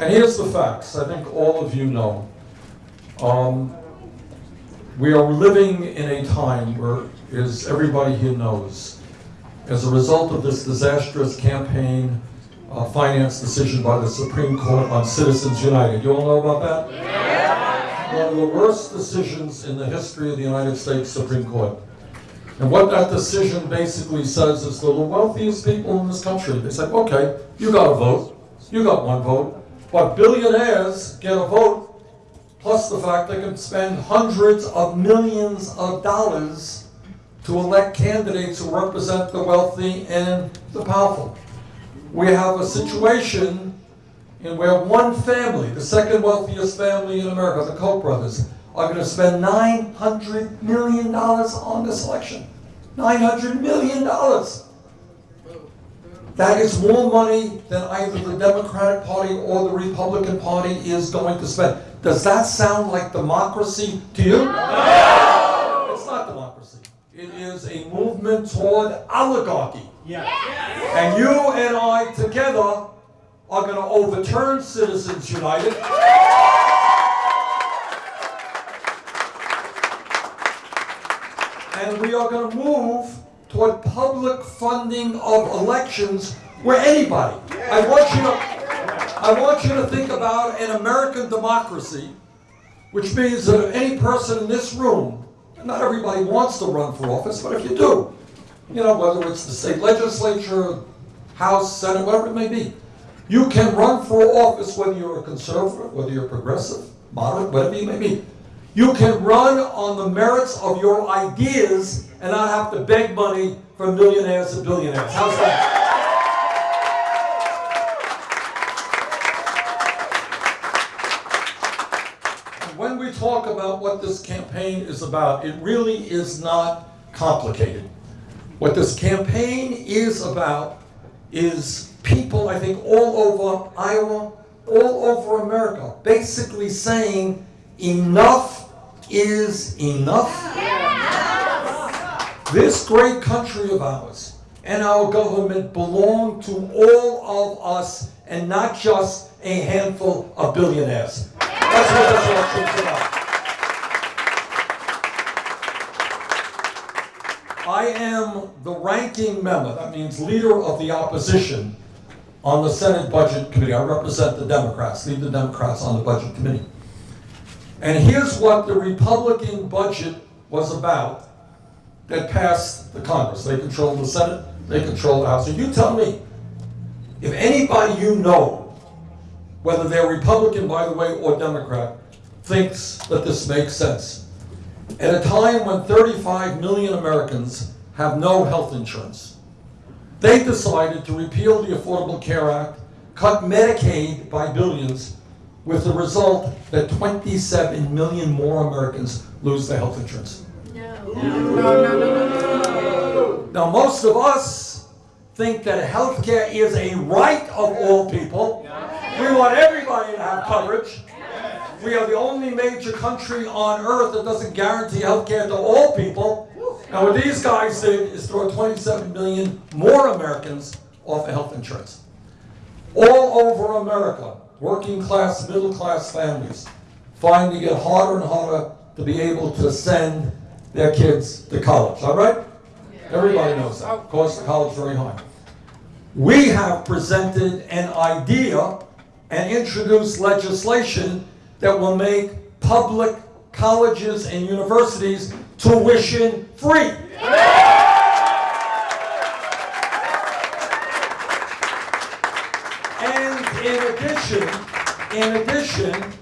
And here's the facts, I think all of you know. Um, we are living in a time where, as everybody here knows, as a result of this disastrous campaign uh, finance decision by the Supreme Court on Citizens United. You all know about that? Yeah. One of the worst decisions in the history of the United States Supreme Court. And what that decision basically says is the wealthiest people in this country, they say, okay, you got a vote, you got one vote, but billionaires get a vote, plus the fact they can spend hundreds of millions of dollars to elect candidates who represent the wealthy and the powerful. We have a situation in where one family, the second wealthiest family in America, the Koch brothers, are going to spend $900 million on this election. $900 million. That is more money than either the Democratic Party or the Republican Party is going to spend. Does that sound like democracy to you? No! It's not democracy. It is a movement toward oligarchy. Yeah. And you and I together are going to overturn Citizens United. And we are going to move toward public funding of elections where anybody, I want you to, I want you to think about an American democracy, which means that any person in this room, not everybody wants to run for office, but if you do, you know, whether it's the state legislature, House, Senate, whatever it may be, you can run for office whether you're a conservative, whether you're progressive, moderate, whatever you may be. You can run on the merits of your ideas and not have to beg money from millionaires and billionaires. How's that? when we talk about what this campaign is about, it really is not complicated. What this campaign is about is people, I think, all over Iowa, all over America, basically saying enough is enough. This great country of ours and our government belong to all of us and not just a handful of billionaires. That's what this election's about. I am the ranking member, that means leader of the opposition on the Senate Budget Committee. I represent the Democrats, lead the Democrats on the Budget Committee. And here's what the Republican budget was about that passed the Congress. They control the Senate, they control the House. And you tell me, if anybody you know, whether they're Republican, by the way, or Democrat, thinks that this makes sense. At a time when 35 million Americans have no health insurance, they decided to repeal the Affordable Care Act, cut Medicaid by billions, with the result that 27 million more Americans lose their health insurance. No. No, no, no, Now, most of us think that health care is a right of all people. We want everybody to have coverage. We are the only major country on earth that doesn't guarantee health care to all people. And what these guys did is throw 27 million more Americans off of health insurance. All over America, working class, middle class families finding it harder and harder to be able to send their kids to college. All right? Everybody knows that. Cost of college very high. We have presented an idea and introduced legislation that will make public colleges and universities tuition free. And in addition, in addition,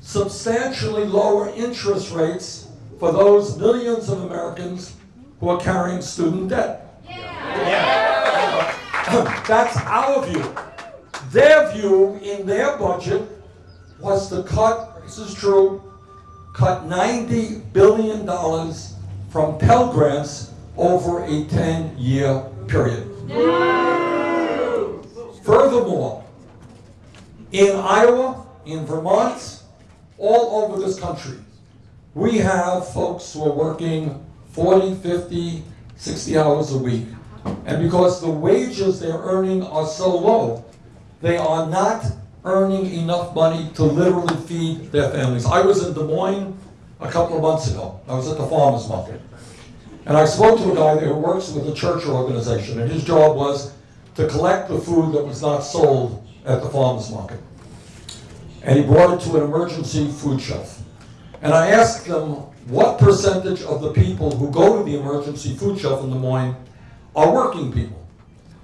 substantially lower interest rates for those millions of Americans who are carrying student debt. Yeah. That's our view. Their view in their budget was to cut, this is true, cut $90 billion from Pell Grants over a 10-year period. Furthermore, in Iowa, in Vermont, all over this country, we have folks who are working 40, 50, 60 hours a week. And because the wages they're earning are so low, they are not earning enough money to literally feed their families. I was in Des Moines a couple of months ago. I was at the farmer's market. And I spoke to a guy there who works with a church organization, and his job was to collect the food that was not sold at the farmer's market. And he brought it to an emergency food shelf. And I asked them what percentage of the people who go to the emergency food shelf in Des Moines are working people?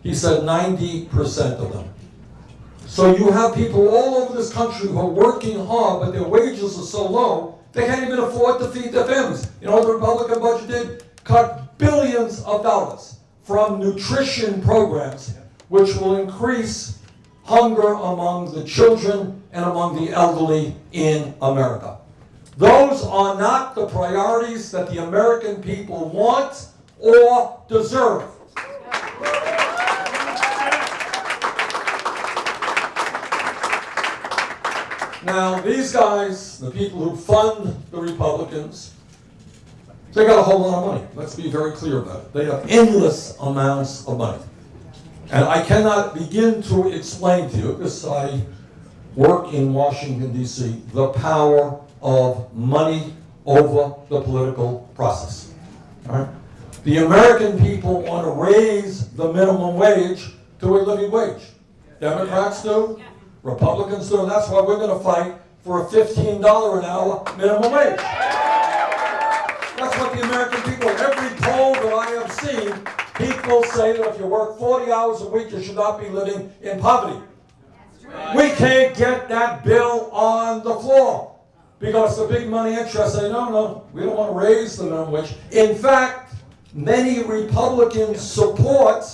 He said 90% of them. So you have people all over this country who are working hard, but their wages are so low, they can't even afford to feed their families. You know the Republican budget did? Cut billions of dollars from nutrition programs, which will increase hunger among the children and among the elderly in America. Those are not the priorities that the American people want or deserve. Now, these guys, the people who fund the Republicans, they got a whole lot of money. Let's be very clear about it. They have endless amounts of money. And I cannot begin to explain to you, because I work in Washington, D.C., the power of money over the political process. All right? The American people want to raise the minimum wage to a living wage. Democrats do, Republicans do, and that's why we're going to fight for a $15 an hour minimum wage. That's what the American people, every poll that I have seen, people say that if you work 40 hours a week, you should not be living in poverty. We can't get that bill on the floor because the big money interests say, no, no, we don't want to raise the minimum wage. In fact, many Republicans support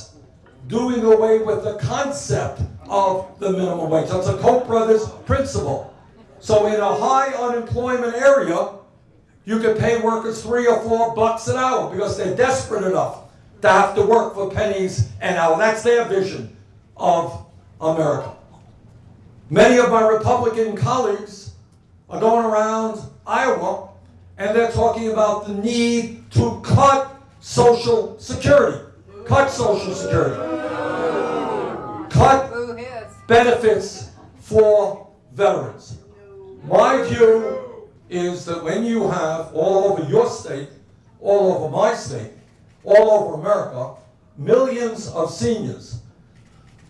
doing away with the concept of the minimum wage. That's a Koch brothers principle. So in a high unemployment area, you can pay workers three or four bucks an hour because they're desperate enough to have to work for pennies an hour. That's their vision of America. Many of my Republican colleagues are going around Iowa and they're talking about the need to cut Social Security. Cut Social Security. Cut benefits for veterans. My view is that when you have all over your state, all over my state, all over America, millions of seniors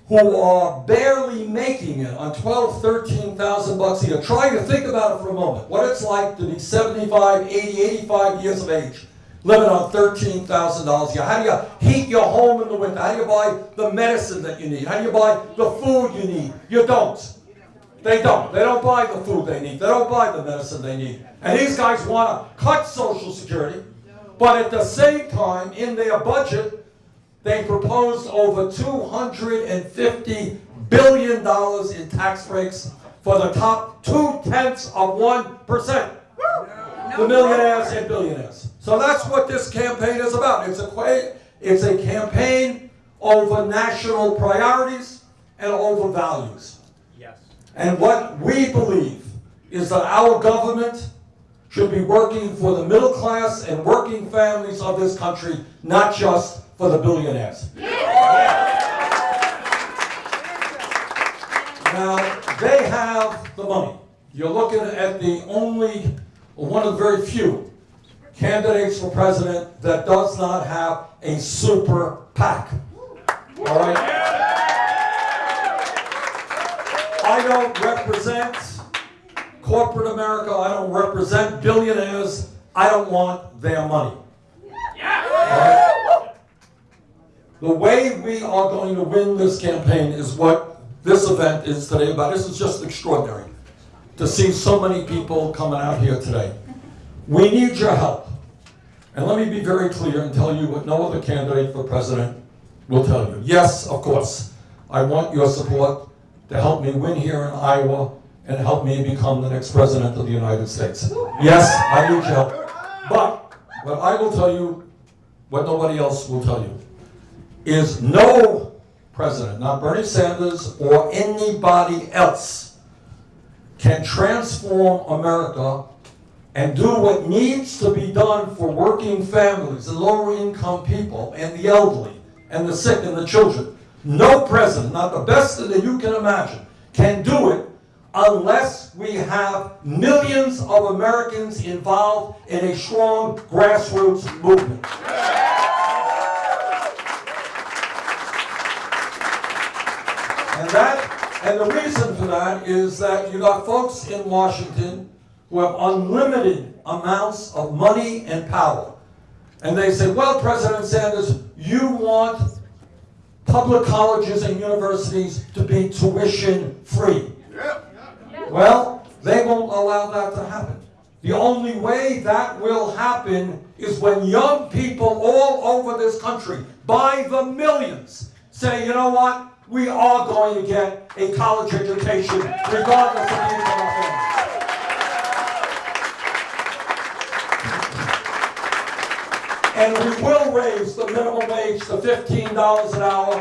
who are barely making it on 12, 13,000 bucks a year. Try to think about it for a moment. What it's like to be 75, 80, 85 years of age, living on $13,000 a year. How do you heat your home in the winter? How do you buy the medicine that you need? How do you buy the food you need? You don't. They don't. They don't buy the food they need. They don't buy the medicine they need. And these guys want to cut Social Security, but at the same time, in their budget, they proposed over $250 billion in tax breaks for the top two tenths of 1%. The millionaires and billionaires. So that's what this campaign is about. It's a, it's a campaign over national priorities and over values. Yes. And what we believe is that our government should be working for the middle class and working families of this country, not just for the billionaires. Now, they have the money. You're looking at the only, one of the very few candidates for president that does not have a super PAC. All right? I don't represent corporate America. I don't represent billionaires. I don't want their money. Right? The way we are going to win this campaign is what this event is today about. This is just extraordinary to see so many people coming out here today. We need your help. And let me be very clear and tell you what no other candidate for president will tell you. Yes, of course, I want your support to help me win here in Iowa and help me become the next president of the United States. Yes, I need your help. But what I will tell you, what nobody else will tell you, is no president, not Bernie Sanders or anybody else, can transform America and do what needs to be done for working families and lower income people and the elderly and the sick and the children. No president, not the best that you can imagine, can do it unless we have millions of Americans involved in a strong grassroots movement. And that, and the reason for that is that you got folks in Washington who have unlimited amounts of money and power. And they say, well, President Sanders, you want public colleges and universities to be tuition free. Well, they won't allow that to happen. The only way that will happen is when young people all over this country, by the millions, say, you know what? We are going to get a college education regardless of the income of. And we will raise the minimum wage to fifteen dollars an hour.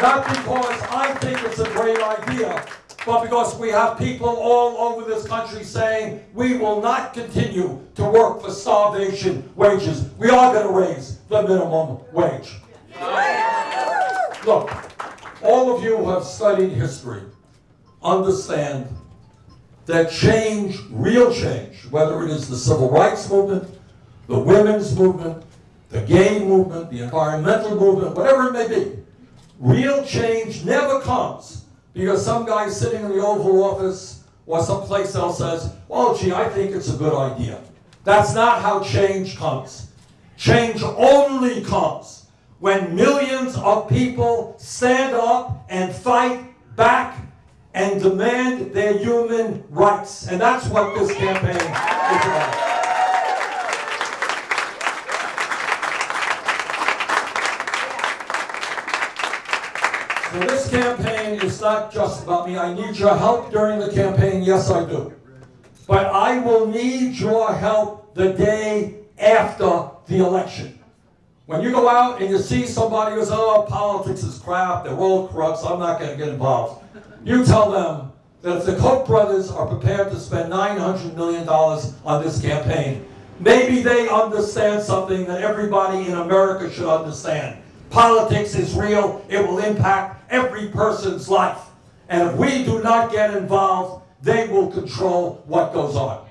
Not because I think it's a great idea, but because we have people all over this country saying, we will not continue to work for starvation wages. We are gonna raise the minimum wage. Look, all of you who have studied history understand that change, real change, whether it is the civil rights movement, the women's movement, the gay movement, the environmental movement, whatever it may be, real change never comes because some guy sitting in the Oval Office or someplace else says, well, gee, I think it's a good idea. That's not how change comes. Change only comes when millions of people stand up and fight back and demand their human rights. And that's what this campaign is about. So this campaign is not just about me. I need your help during the campaign. Yes, I do. But I will need your help the day after the election. When you go out and you see somebody who says, oh, politics is crap, they're all corrupt, so I'm not going to get involved. You tell them that if the Koch brothers are prepared to spend $900 million on this campaign, maybe they understand something that everybody in America should understand. Politics is real, it will impact every person's life. And if we do not get involved, they will control what goes on.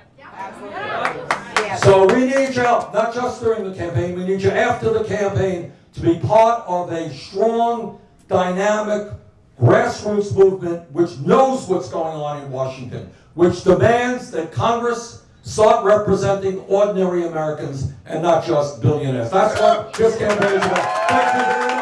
So we need you, not just during the campaign, we need you after the campaign to be part of a strong, dynamic, grassroots movement which knows what's going on in Washington, which demands that Congress start representing ordinary Americans and not just billionaires. That's what this campaign is about. Thank you.